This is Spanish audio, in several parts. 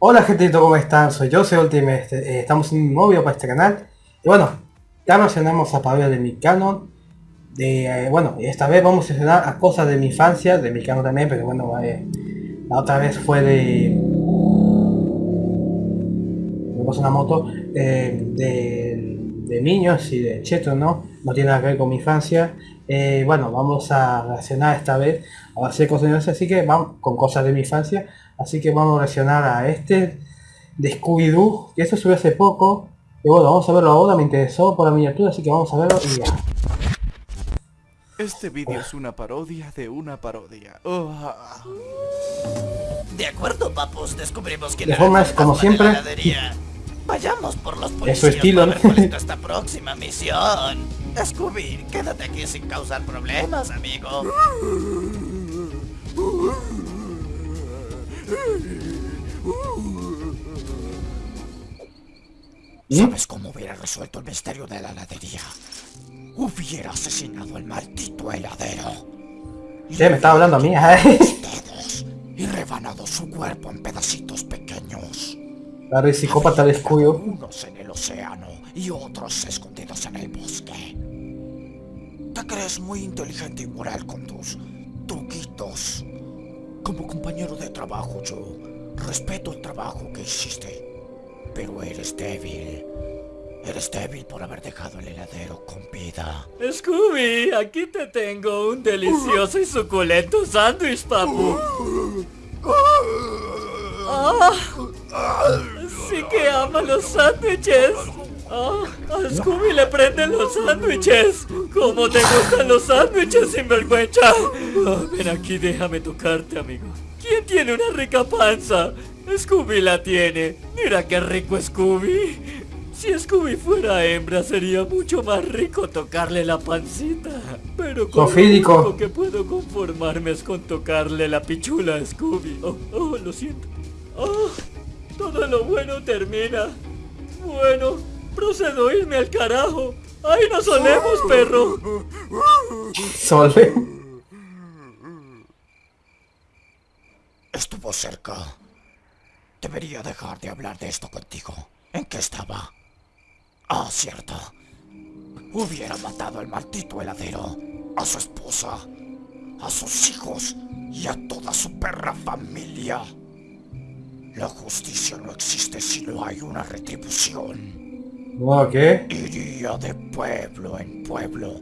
Hola gente, ¿cómo están? Soy yo, soy Ultimate, este, eh, estamos en un nuevo video para este canal. Y bueno, ya mencionamos a Pablo de mi canon. De, eh, bueno, esta vez vamos a mencionar a cosas de mi infancia, de mi canon también, pero bueno, eh, la otra vez fue de... Me pasó una moto, eh, de, de niños y de cheto, ¿no? No tiene nada que ver con mi infancia. Bueno, vamos a reaccionar esta vez a hacer cosas de mi infancia, así que vamos con cosas de mi infancia. Así que vamos a reaccionar a este de Scooby-Doo, que esto subió hace poco. Y bueno, vamos a verlo ahora, me interesó por la miniatura, así que vamos a verlo y ya. Este vídeo es una parodia de una parodia. Oh. De acuerdo, papus, descubrimos que De formas, como siempre. Vayamos por los Es policías su estilo, ¿no? es nuestra próxima misión. Scooby, quédate aquí sin causar problemas, amigo. ¿Sabes cómo hubiera resuelto el misterio de la heladería? Hubiera asesinado al maldito heladero. Sí, me estaba hablando a mí. Dedos y rebanado su cuerpo en pedacitos pequeños. La de psicópata de Scooby-Doo. Unos en el océano y otros escondidos en el bosque. Te crees muy inteligente y moral con tus truquitos. Como compañero de trabajo yo respeto el trabajo que hiciste. Pero eres débil. Eres débil por haber dejado el heladero con vida. Scooby, aquí te tengo un delicioso y suculento sándwich, papu. Ah, sí que ama los sándwiches. Ah, a Scooby le prenden los sándwiches. ¿Cómo te gustan los sándwiches, sinvergüenza? Ah, ven aquí, déjame tocarte, amigo. ¿Quién tiene una rica panza? Scooby la tiene. Mira qué rico Scooby. Si Scooby fuera hembra sería mucho más rico tocarle la pancita. Pero con lo Sofídico. que puedo conformarme es con tocarle la pichula a Scooby. Oh, oh, lo siento. Oh, todo lo bueno termina. Bueno, procedo a irme al carajo. Ahí nos solemos, perro. Solve. Estuvo cerca. Debería dejar de hablar de esto contigo. ¿En qué estaba? Ah, cierto. Hubiera matado al maldito heladero, a su esposa, a sus hijos y a toda su perra familia. La justicia no existe si no hay una retribución. ¿No qué? Iría de pueblo en pueblo,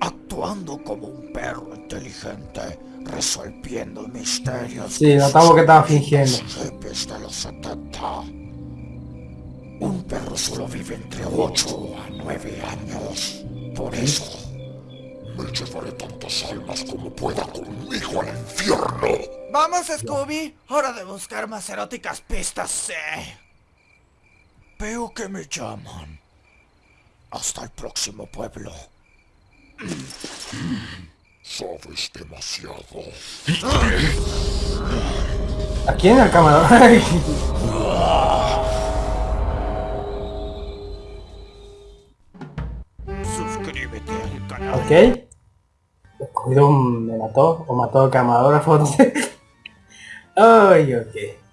actuando como un perro inteligente, resolviendo misterios. Sí, notamos que estaba fingiendo. Hippies de los 70. Un perro solo vive entre 8 a 9 años. Por eso, me llevaré tantas almas como pueda conmigo al infierno. Vamos, Scooby. Hora de buscar más eróticas pistas, eh. Veo que me llaman. Hasta el próximo pueblo. Sabes demasiado. ¿A quién el cámara? Suscríbete al canal. ok. Scooby-Doo me mató, o mató al camarógrafo. Ay, ok.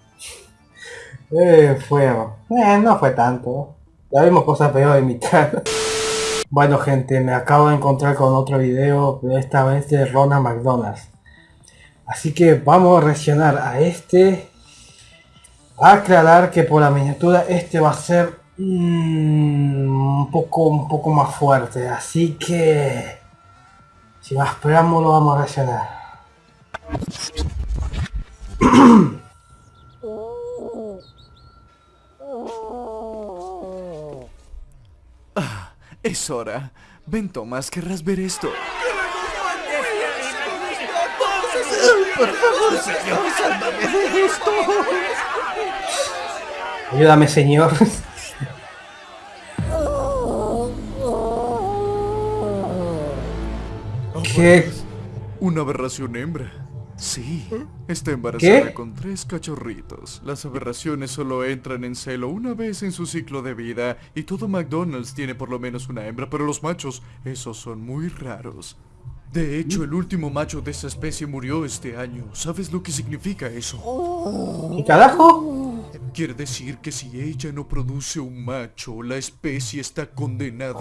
Eh, fue... Eh, no fue tanto. Ya vimos cosas peores en mitad. Bueno gente, me acabo de encontrar con otro video, esta vez de Ronald McDonald's. Así que vamos a reaccionar a este. Aclarar que por la miniatura este va a ser mm, un poco un poco más fuerte. Así que sin más preámbulo vamos a reaccionar. Es hora. Ven, Tomás, querrás ver esto. Por favor, señor, sálvame de esto. Ayúdame señor. ¿Qué? Una aberración hembra. Sí, está embarazada ¿Qué? con tres cachorritos. Las aberraciones solo entran en celo una vez en su ciclo de vida y todo McDonald's tiene por lo menos una hembra, pero los machos, esos son muy raros. De hecho, el último macho de esa especie murió este año. ¿Sabes lo que significa eso? ¿Qué carajo? Quiere decir que si ella no produce un macho, la especie está condenada.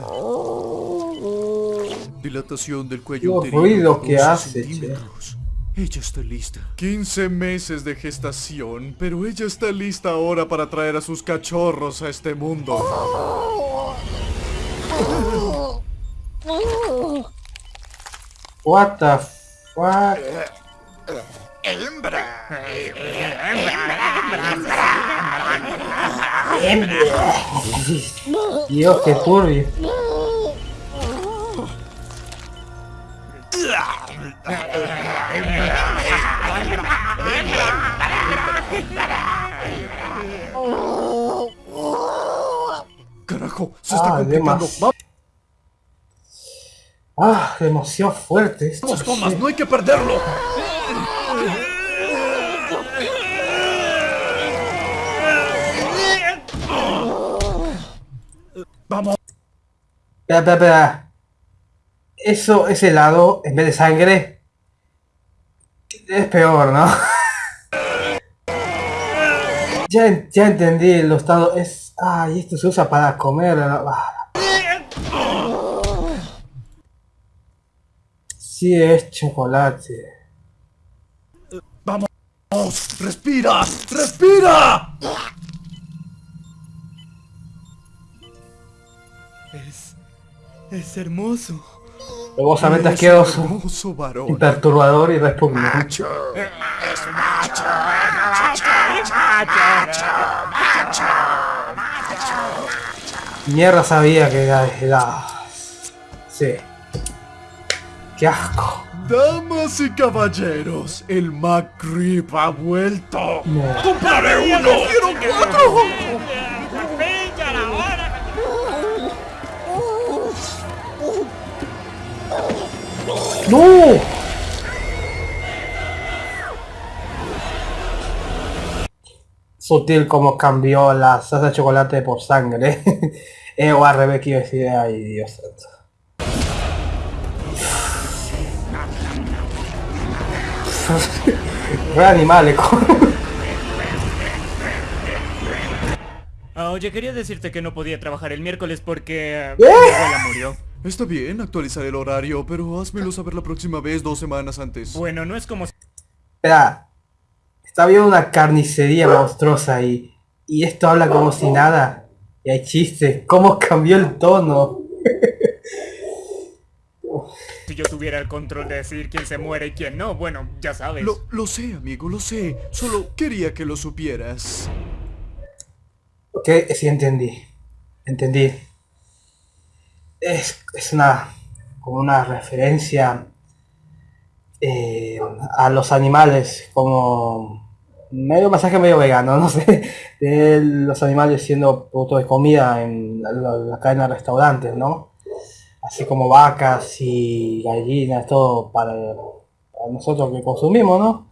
Dilatación del cuello Los ruidos que 12 hace, che. Ella está lista. 15 meses de gestación, pero ella está lista ahora para traer a sus cachorros a este mundo. What the fuck? Dios, qué turbio. Carajo, se está Ah, complicando. Ah, demasiado fuerte esto. Vamos, no hay que perderlo. Vamos. Espera, espera, espera. Eso, ese helado, en vez de sangre, es peor, ¿no? ya, ya entendí, los estado es... Ay, esto se usa para comer. ah. Sí, es chocolate. Vamos. Respira. Respira. Es... es hermoso. Logosamente Es asqueroso, hermoso varón. y perturbador y repugnante. Mierda sabía que era helado. Sí. Qué asco. Damas y caballeros, el McRib ha vuelto. No. ¡Compraré uno! ¡Quiero cuatro! ¡No! Sutil como cambió la salsa de chocolate por sangre. eh, o al revés quiero decir, ay Dios santo. Re animales, Ah, oye, quería decirte que no podía trabajar el miércoles porque... eh, mi abuela murió. Está bien, actualizaré el horario, pero házmelo saber la próxima vez dos semanas antes. Bueno, no es como... Espera, está viendo una carnicería monstruosa ahí. Y esto habla como si nada. Y hay chistes. ¿Cómo cambió el tono? Si yo tuviera el control de decir quién se muere y quién no, bueno, ya sabes. Lo, lo sé, amigo, lo sé. Solo quería que lo supieras. Ok, sí entendí. Entendí. Es, es una como una referencia eh, a los animales, como medio masaje medio vegano, no sé, de los animales siendo producto de comida en la, la- la cadena de restaurantes, ¿no? Así como vacas y gallinas, todo para, nosotros que consumimos, ¿no?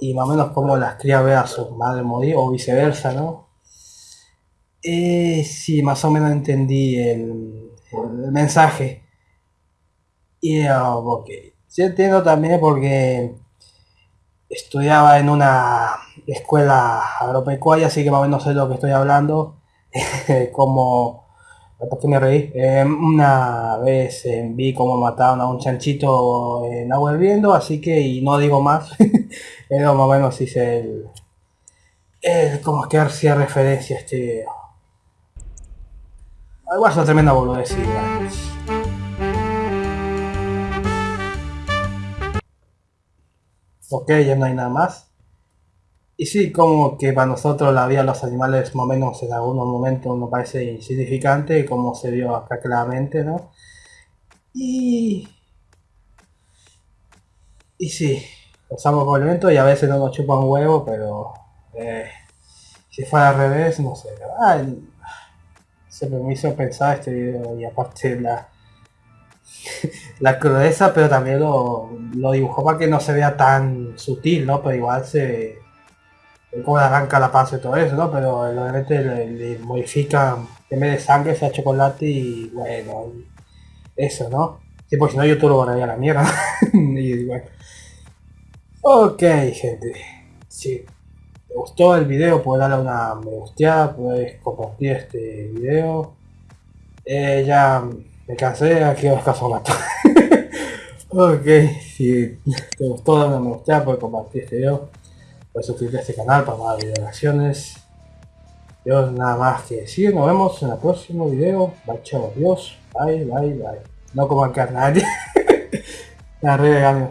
Y más o menos como las crías ve a su madre morir o viceversa, ¿no? Eh, sí, más o menos entendí el, el mensaje. Y ah, ok. Sí entiendo también porque estudiaba en una escuela agropecuaria, así que más o menos sé lo que estoy hablando. como, ¿por qué me reí? Eh, una vez eh, vi cómo mataron a un chanchito en agua hirviendo, así que, y no digo más, pero más o menos hice el, el como que hacía referencia a este video. Igual es una tremenda boludez, Ok, ya no hay nada más. Y sí, como que para nosotros la vida de los animales más o menos en algunos momentos nos parece insignificante, como se vio acá claramente, ¿no? Y... Y sí, usamos como elemento y a veces no nos chupan huevo, pero... eh, si fuera al revés, no sé. Ay, se me hizo pensar este video y aparte la la crudeza pero también lo, lo dibujó para que no se vea tan sutil no pero igual se como arranca la panza y todo eso no pero obviamente le, le modifica en vez de sangre sea chocolate y bueno eso no sí porque si no YouTube lo borraría la mierda y bueno. Ok gente. Sí. Te gustó el video, puedes darle una me gusteada, puedes compartir este video. Eh, ya me cansé, aquí os caso mato. ok, si te gustó, una me gusteada, puedes compartir este video. Puedes suscribirte a este canal para más videos Dios, nada más que decir, nos vemos en el próximo video. Bye, chao, adiós. Bye, bye, bye. No como acá nadie. La red,